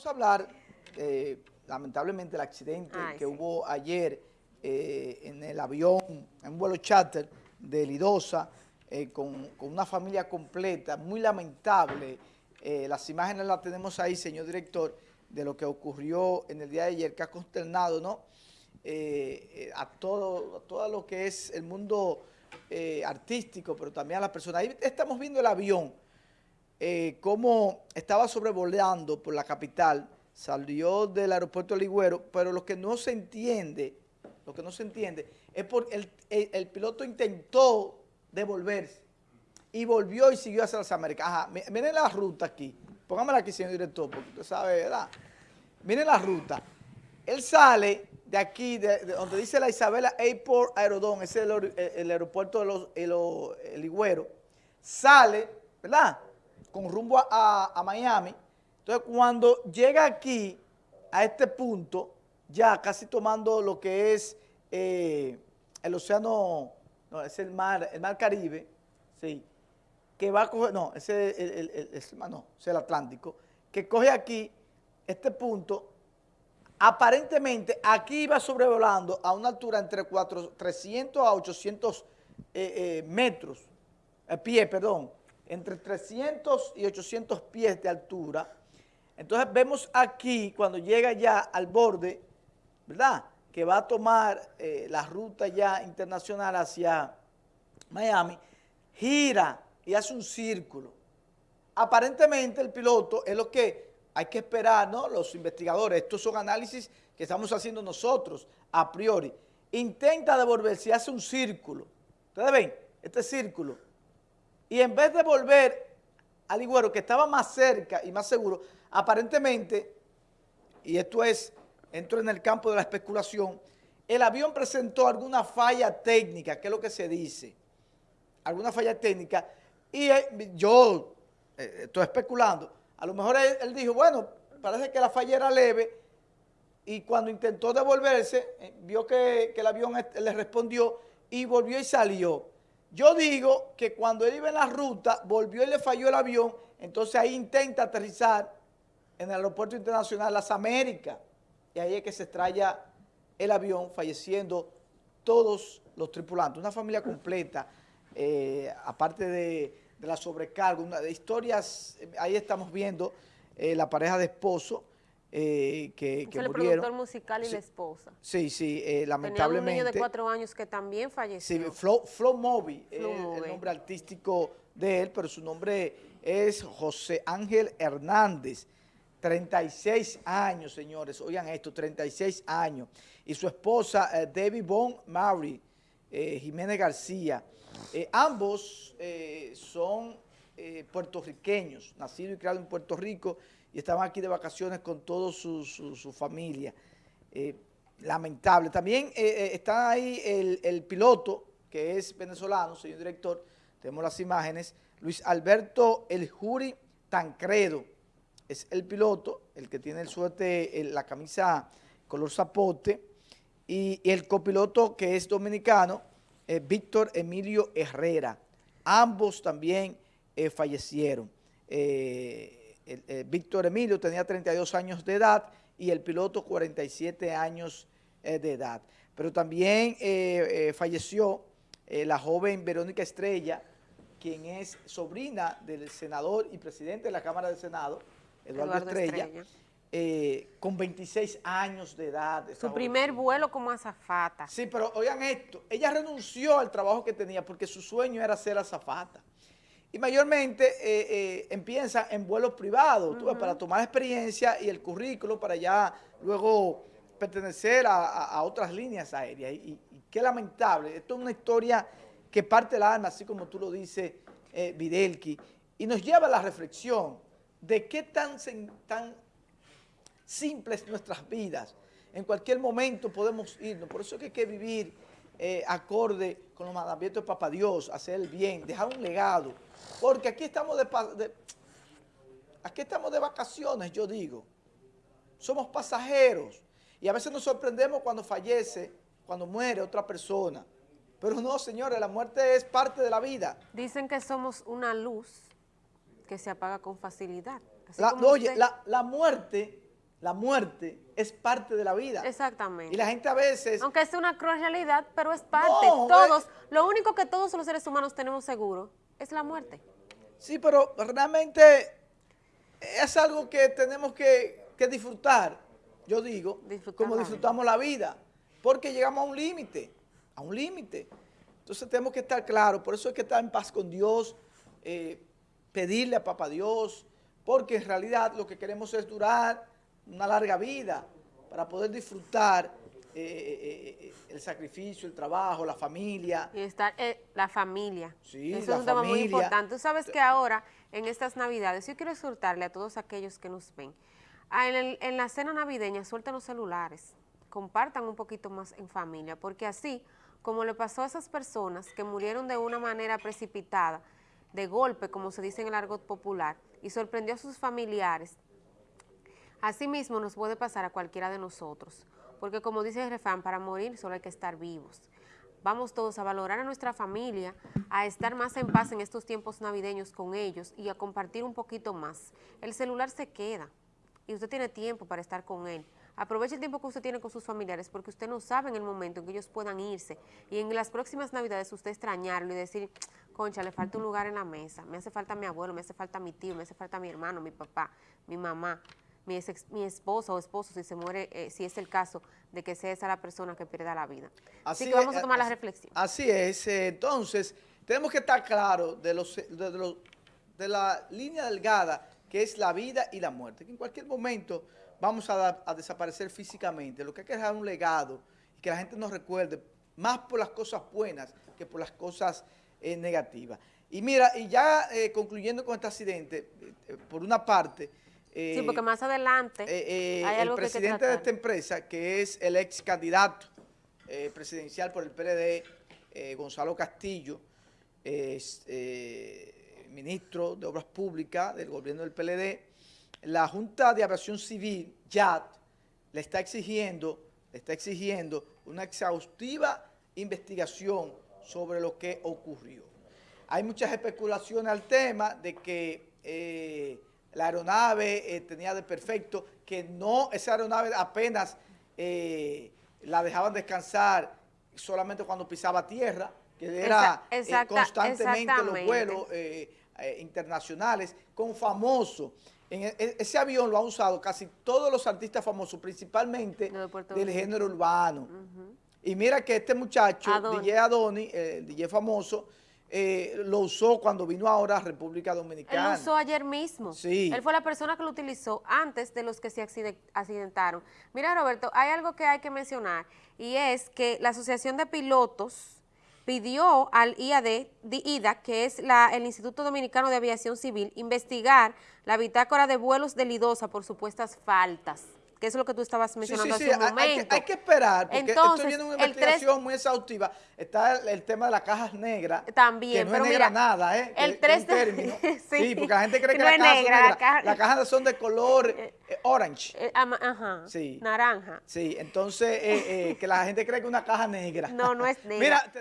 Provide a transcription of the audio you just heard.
vamos a hablar, eh, lamentablemente, el accidente que hubo ayer eh, en el avión, en un vuelo charter de Lidosa, eh, con, una familia completa, muy lamentable. las imágenes las tenemos ahí, señor director, de lo que ocurrió en el día de ayer, que ha consternado ¿no? a, todo, a todo lo que es el mundo artístico, pero también a las personas. Ahí estamos viendo el avión, eh, cómo estaba sobrevolando por la capital, salió del aeropuerto de Ligüero, pero lo que no se entiende, lo que no se entiende, es porque el, piloto intentó devolverse y volvió y siguió hacia las Américas. Ajá, miren la ruta aquí, póngamela aquí, señor director, porque usted sabe, ¿verdad? Miren la ruta. Él sale de aquí, de, donde dice la Isabela Airport Aerodón, ese es el, aeropuerto de los, el Ligüero, sale, ¿verdad?, con rumbo a, Miami. Entonces, cuando llega aquí, a este punto, ya casi tomando lo que es eh, el océano, no, es el mar, el mar Caribe, sí, que va a coger, no, ese el, el, no, es el Atlántico, que coge aquí este punto, aparentemente aquí iba sobrevolando a una altura entre 300 a 800 eh, eh, metros, pie, perdón, entre 300 y 800 pies de altura. Entonces vemos aquí, cuando llega ya al borde, ¿verdad?, que va a tomar eh, la ruta ya internacional hacia Miami, gira y hace un círculo. Aparentemente el piloto es lo que hay que esperar, ¿no?, los investigadores, estos son análisis que estamos haciendo nosotros a priori. Intenta devolverse y hace un círculo. ¿Ustedes ven? Este círculo y en vez de volver al Ligüero, que estaba más cerca y más seguro, aparentemente, y esto es, entro en el campo de la especulación, el avión presentó alguna falla técnica, que es lo que se dice, alguna falla técnica, y eh, yo eh, estoy especulando, a lo mejor él, dijo, bueno, parece que la falla era leve, y cuando intentó devolverse, eh, vio que el avión le respondió y volvió y salió. Yo digo que cuando él iba en la ruta, volvió y le falló el avión, entonces ahí intenta aterrizar en el aeropuerto internacional Las Américas. Y ahí es que se estrella el avión, falleciendo todos los tripulantes. Una familia completa, eh, aparte de, la sobrecarga, una de historias, ahí estamos viendo eh, la pareja de esposo, eh, que, que el productor musical y la esposa. Sí, sí, eh, lamentablemente. Tenía un niño de cuatro años que también falleció. Sí, Flo, Flo Moby, es el nombre artístico de él, pero su nombre es José Ángel Hernández. 36 años, señores, oigan esto, 36 años. Y su esposa, eh, Debbie Bon Mary, eh, Jiménez García. ambos son puertorriqueños, nacidos y criados en Puerto Rico, y estaban aquí de vacaciones con toda su, familia. Eh, lamentable. También eh, eh, está ahí el, piloto, que es venezolano, señor director, tenemos las imágenes, Luis Alberto El Juri Tancredo, es el piloto, el que tiene el suerte, la camisa color zapote, y, el copiloto que es dominicano, Víctor Emilio Herrera. Ambos también fallecieron. Eh, Víctor Emilio tenía 32 años de edad y el piloto 47 años eh, de edad. Pero también eh, falleció la joven Verónica Estrella, quien es sobrina del senador y presidente de la Cámara del Senado, Eduardo, Estrella, con 26 años de edad. Su primer vuelo como azafata. Sí, pero oigan esto, ella renunció al trabajo que tenía porque su sueño era ser azafata y mayormente eh, eh, empiezan en vuelos privados, para tomar experiencia y el currículo para ya luego pertenecer a, otras líneas aéreas. Y, qué lamentable, esto es una historia que parte el alma, así como tú lo dices, eh, Videlki, y nos lleva a la reflexión de qué tan, tan simples nuestras vidas. En cualquier momento podemos irnos, por eso es que hay que vivir eh, acorde con los mandamientos de Papá Dios, hacer el bien, dejar un legado. Porque aquí estamos de, aquí estamos de vacaciones, yo digo. Somos pasajeros. Y a veces nos sorprendemos cuando fallece, cuando muere otra persona. Pero no, señores, la muerte es parte de la vida. Dicen que somos una luz que se apaga con facilidad. oye, la, la muerte la muerte es parte de la vida. Exactamente. Y la gente a veces... Aunque es una cruel realidad, pero es parte. todos, lo único que todos los seres humanos tenemos seguro es la muerte. Sí, pero realmente es algo que tenemos que, disfrutar, yo digo, como disfrutamos la vida, porque llegamos a un límite, a un límite. Entonces tenemos que estar claros, por eso hay que estar en paz con Dios, eh, pedirle a Papá Dios, porque en realidad lo que queremos es durar una larga vida para poder disfrutar eh, eh, eh, el sacrificio, el trabajo, la familia. Y estar la familia. Sí, Eso es un tema muy importante. Tú sabes que ahora, en estas Navidades, yo quiero exhortarle a todos aquellos que nos ven, en, en la cena navideña, suelten los celulares, compartan un poquito más en familia, porque así, como le pasó a esas personas que murieron de una manera precipitada, de golpe, como se dice en el argot popular, y sorprendió a sus familiares, Asimismo nos puede pasar a cualquiera de nosotros, porque como dice el refrán, para morir solo hay que estar vivos. Vamos todos a valorar a nuestra familia, a estar más en paz en estos tiempos navideños con ellos y a compartir un poquito más. El celular se queda y usted tiene tiempo para estar con él. Aproveche el tiempo que usted tiene con sus familiares porque usted no sabe en el momento en que ellos puedan irse y en las próximas navidades usted extrañarlo y decir, concha, le falta un lugar en la mesa, me hace falta mi abuelo, me hace falta mi tío, me hace falta mi hermano, mi papá, mi mamá mi, mi esposa o esposo si se muere, eh, si es el caso de que sea esa la persona que pierda la vida. Así, que vamos a tomar la reflexión. Así es, eh, entonces tenemos que estar claros de, los, de, de la línea delgada que es la vida y la muerte, que en cualquier momento vamos a, a desaparecer físicamente, lo que hay que dejar un legado y que la gente nos recuerde más por las cosas buenas que por las cosas eh, negativas. Y mira, y ya concluyendo con este accidente, por una parte, sí, eh, porque más adelante eh, eh, el presidente de esta empresa, que es el ex candidato presidencial por el PLD, Gonzalo Castillo, es ministro de Obras Públicas del gobierno del PLD, la Junta de Aviación Civil, JAT, le está exigiendo, le está exigiendo una exhaustiva investigación sobre lo que ocurrió. Hay muchas especulaciones al tema de que la aeronave eh, tenía de perfecto, que no, esa aeronave apenas eh, la dejaban descansar solamente cuando pisaba tierra, que era eh, constantemente los vuelos internacionales, con famosos. En e, e, ese avión lo han usado casi todos los artistas famosos, principalmente del género urbano. Y mira que este muchacho, DJ Adoni, el DJ famoso, eh, lo usó cuando vino ahora a República Dominicana. Él lo usó ayer mismo. Sí. Él fue la persona que lo utilizó antes de los que se accidentaron. Mira, Roberto, hay algo que hay que mencionar y es que la Asociación de Pilotos pidió al IAD, IDA, que es la, el Instituto Dominicano de Aviación Civil, investigar la bitácora de vuelos de Lidosa por supuestas faltas que es lo que tú estabas mencionando hace un momento. Hay que, hay que esperar, porque Entonces, estoy viendo una investigación muy exhaustiva. Está el, tema de las cajas negras. También, que no es negra nada, ¿eh? El 3 término. sí, porque la gente cree que, las cajas son negras. Las cajas son de color eh, eh, orange. Eh, ajá, sí. naranja. Sí, entonces, que la gente cree que una caja negra. No, no es negra. Mira,